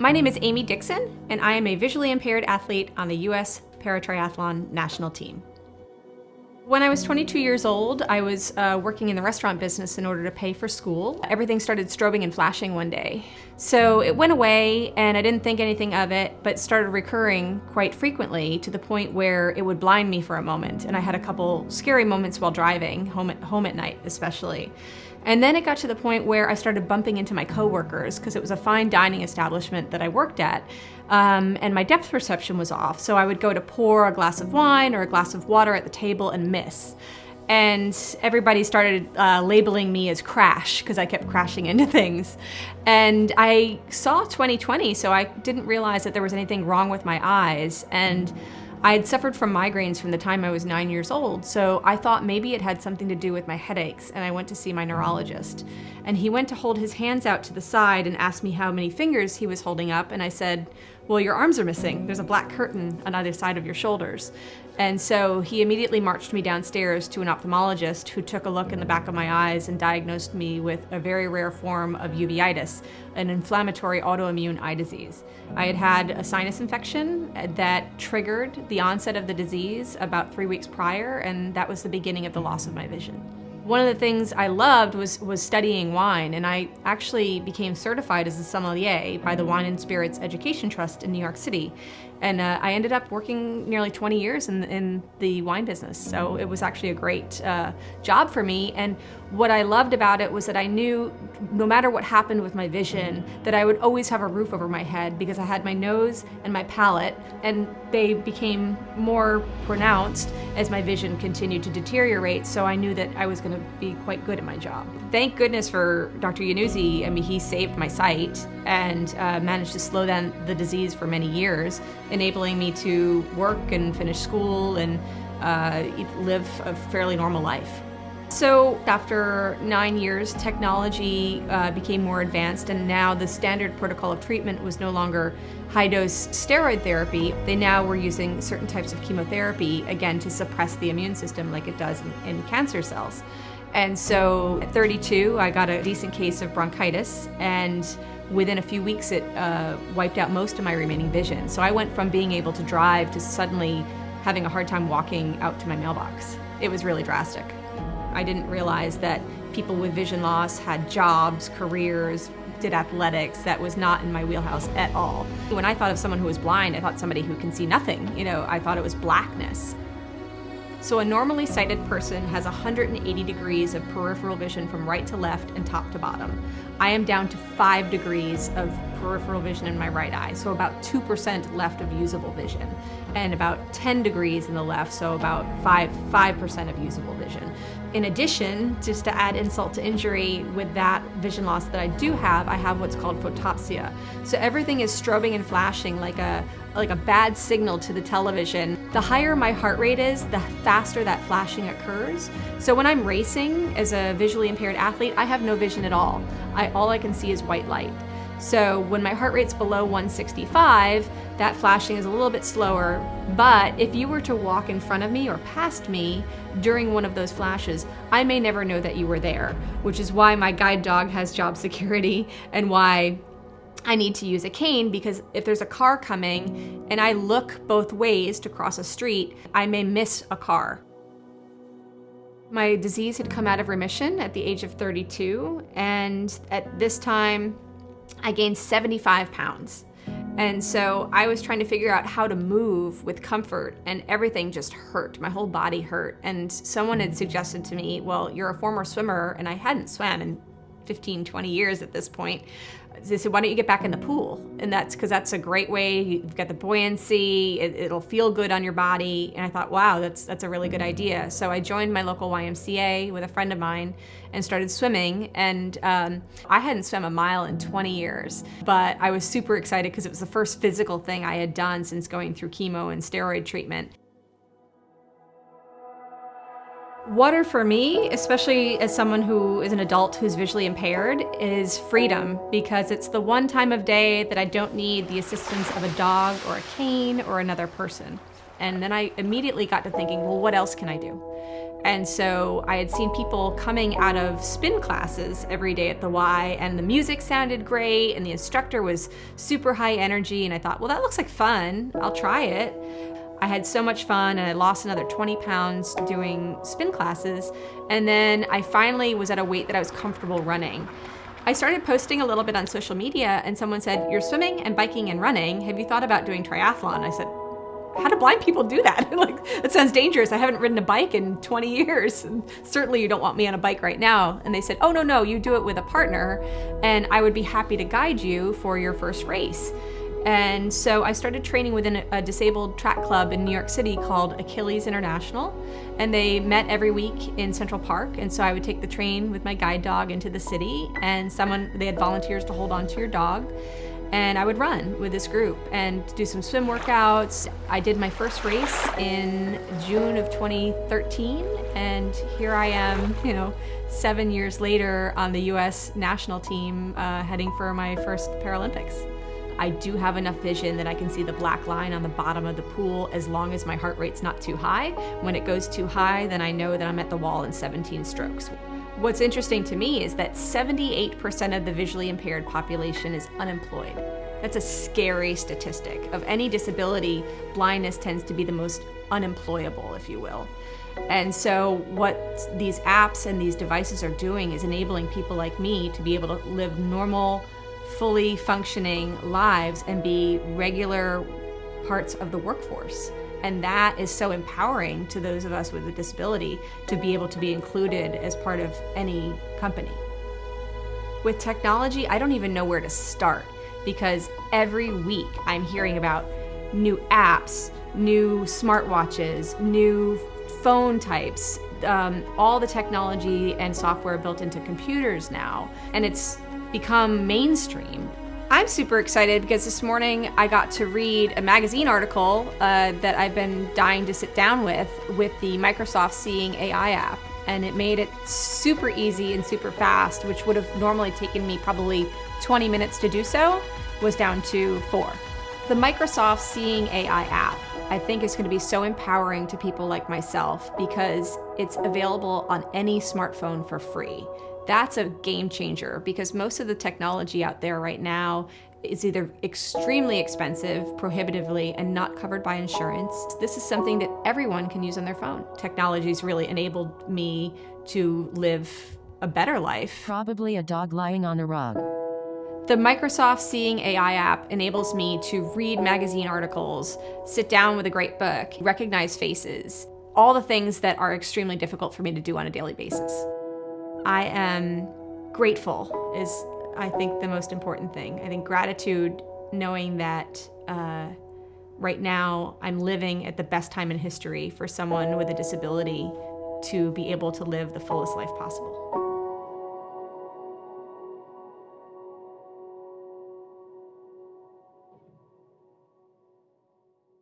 My name is Amy Dixon, and I am a visually impaired athlete on the U.S. Paratriathlon national team. When I was 22 years old, I was uh, working in the restaurant business in order to pay for school. Everything started strobing and flashing one day. So it went away and I didn't think anything of it, but started recurring quite frequently to the point where it would blind me for a moment. And I had a couple scary moments while driving, home at, home at night especially. And then it got to the point where I started bumping into my coworkers because it was a fine dining establishment that I worked at. Um, and my depth perception was off. So I would go to pour a glass of wine or a glass of water at the table and miss. And everybody started uh, labeling me as crash because I kept crashing into things. And I saw 2020, so I didn't realize that there was anything wrong with my eyes. And I had suffered from migraines from the time I was nine years old, so I thought maybe it had something to do with my headaches, and I went to see my neurologist. And he went to hold his hands out to the side and asked me how many fingers he was holding up, and I said, well, your arms are missing. There's a black curtain on either side of your shoulders. And so he immediately marched me downstairs to an ophthalmologist who took a look in the back of my eyes and diagnosed me with a very rare form of uveitis, an inflammatory autoimmune eye disease. I had had a sinus infection that triggered the onset of the disease about three weeks prior, and that was the beginning of the loss of my vision. One of the things I loved was, was studying wine, and I actually became certified as a sommelier by the Wine and Spirits Education Trust in New York City. And uh, I ended up working nearly 20 years in, in the wine business. So it was actually a great uh, job for me. And what I loved about it was that I knew no matter what happened with my vision, that I would always have a roof over my head because I had my nose and my palate, and they became more pronounced as my vision continued to deteriorate. So I knew that I was going to be quite good at my job. Thank goodness for Dr. Yannuzzi. I mean, he saved my sight and uh, managed to slow down the disease for many years enabling me to work and finish school and uh, live a fairly normal life. So after nine years, technology uh, became more advanced and now the standard protocol of treatment was no longer high-dose steroid therapy. They now were using certain types of chemotherapy, again, to suppress the immune system like it does in, in cancer cells. And so at 32, I got a decent case of bronchitis and within a few weeks it uh, wiped out most of my remaining vision. So I went from being able to drive to suddenly having a hard time walking out to my mailbox. It was really drastic. I didn't realize that people with vision loss had jobs, careers, did athletics. That was not in my wheelhouse at all. When I thought of someone who was blind, I thought somebody who can see nothing. You know, I thought it was blackness. So a normally sighted person has 180 degrees of peripheral vision from right to left and top to bottom. I am down to five degrees of peripheral vision in my right eye, so about 2% left of usable vision, and about 10 degrees in the left, so about 5, 5% of usable vision. In addition, just to add insult to injury, with that vision loss that I do have, I have what's called photopsia. So everything is strobing and flashing like a, like a bad signal to the television. The higher my heart rate is, the faster that flashing occurs. So when I'm racing as a visually impaired athlete, I have no vision at all. I, all I can see is white light. So when my heart rate's below 165, that flashing is a little bit slower, but if you were to walk in front of me or past me during one of those flashes, I may never know that you were there, which is why my guide dog has job security and why I need to use a cane because if there's a car coming and I look both ways to cross a street, I may miss a car. My disease had come out of remission at the age of 32, and at this time, I gained 75 pounds. And so I was trying to figure out how to move with comfort and everything just hurt. My whole body hurt. And someone had suggested to me, well, you're a former swimmer and I hadn't swam in 15, 20 years at this point they said, why don't you get back in the pool? And that's because that's a great way. You've got the buoyancy, it, will feel good on your body. And I thought, wow, that's, that's a really good idea. So I joined my local YMCA with a friend of mine and started swimming. And um, I hadn't swum a mile in 20 years, but I was super excited because it was the first physical thing I had done since going through chemo and steroid treatment. Water for me, especially as someone who is an adult who's visually impaired, is freedom because it's the one time of day that I don't need the assistance of a dog or a cane or another person. And then I immediately got to thinking, well, what else can I do? And so I had seen people coming out of spin classes every day at the Y, and the music sounded great, and the instructor was super high energy. And I thought, well, that looks like fun. I'll try it. I had so much fun and I lost another 20 pounds doing spin classes. And then I finally was at a weight that I was comfortable running. I started posting a little bit on social media and someone said, you're swimming and biking and running. Have you thought about doing triathlon? I said, how do blind people do that? like, that sounds dangerous. I haven't ridden a bike in 20 years. And certainly you don't want me on a bike right now. And they said, oh, no, no, you do it with a partner and I would be happy to guide you for your first race. And so I started training within a disabled track club in New York City called Achilles International. And they met every week in Central Park. And so I would take the train with my guide dog into the city and someone, they had volunteers to hold on to your dog. And I would run with this group and do some swim workouts. I did my first race in June of 2013. And here I am, you know, seven years later on the US national team uh, heading for my first Paralympics. I do have enough vision that I can see the black line on the bottom of the pool as long as my heart rate's not too high. When it goes too high, then I know that I'm at the wall in 17 strokes. What's interesting to me is that 78% of the visually impaired population is unemployed. That's a scary statistic. Of any disability, blindness tends to be the most unemployable, if you will. And so what these apps and these devices are doing is enabling people like me to be able to live normal, fully functioning lives and be regular parts of the workforce. And that is so empowering to those of us with a disability to be able to be included as part of any company. With technology, I don't even know where to start because every week I'm hearing about new apps, new smartwatches, new phone types, um, all the technology and software built into computers now. And it's become mainstream. I'm super excited because this morning I got to read a magazine article uh, that I've been dying to sit down with, with the Microsoft Seeing AI app. And it made it super easy and super fast, which would have normally taken me probably 20 minutes to do so, was down to four. The Microsoft Seeing AI app, I think is gonna be so empowering to people like myself because it's available on any smartphone for free that's a game changer because most of the technology out there right now is either extremely expensive, prohibitively, and not covered by insurance. This is something that everyone can use on their phone. Technology's really enabled me to live a better life. Probably a dog lying on a rug. The Microsoft Seeing AI app enables me to read magazine articles, sit down with a great book, recognize faces, all the things that are extremely difficult for me to do on a daily basis. I am grateful is, I think, the most important thing. I think gratitude, knowing that uh, right now I'm living at the best time in history for someone with a disability to be able to live the fullest life possible.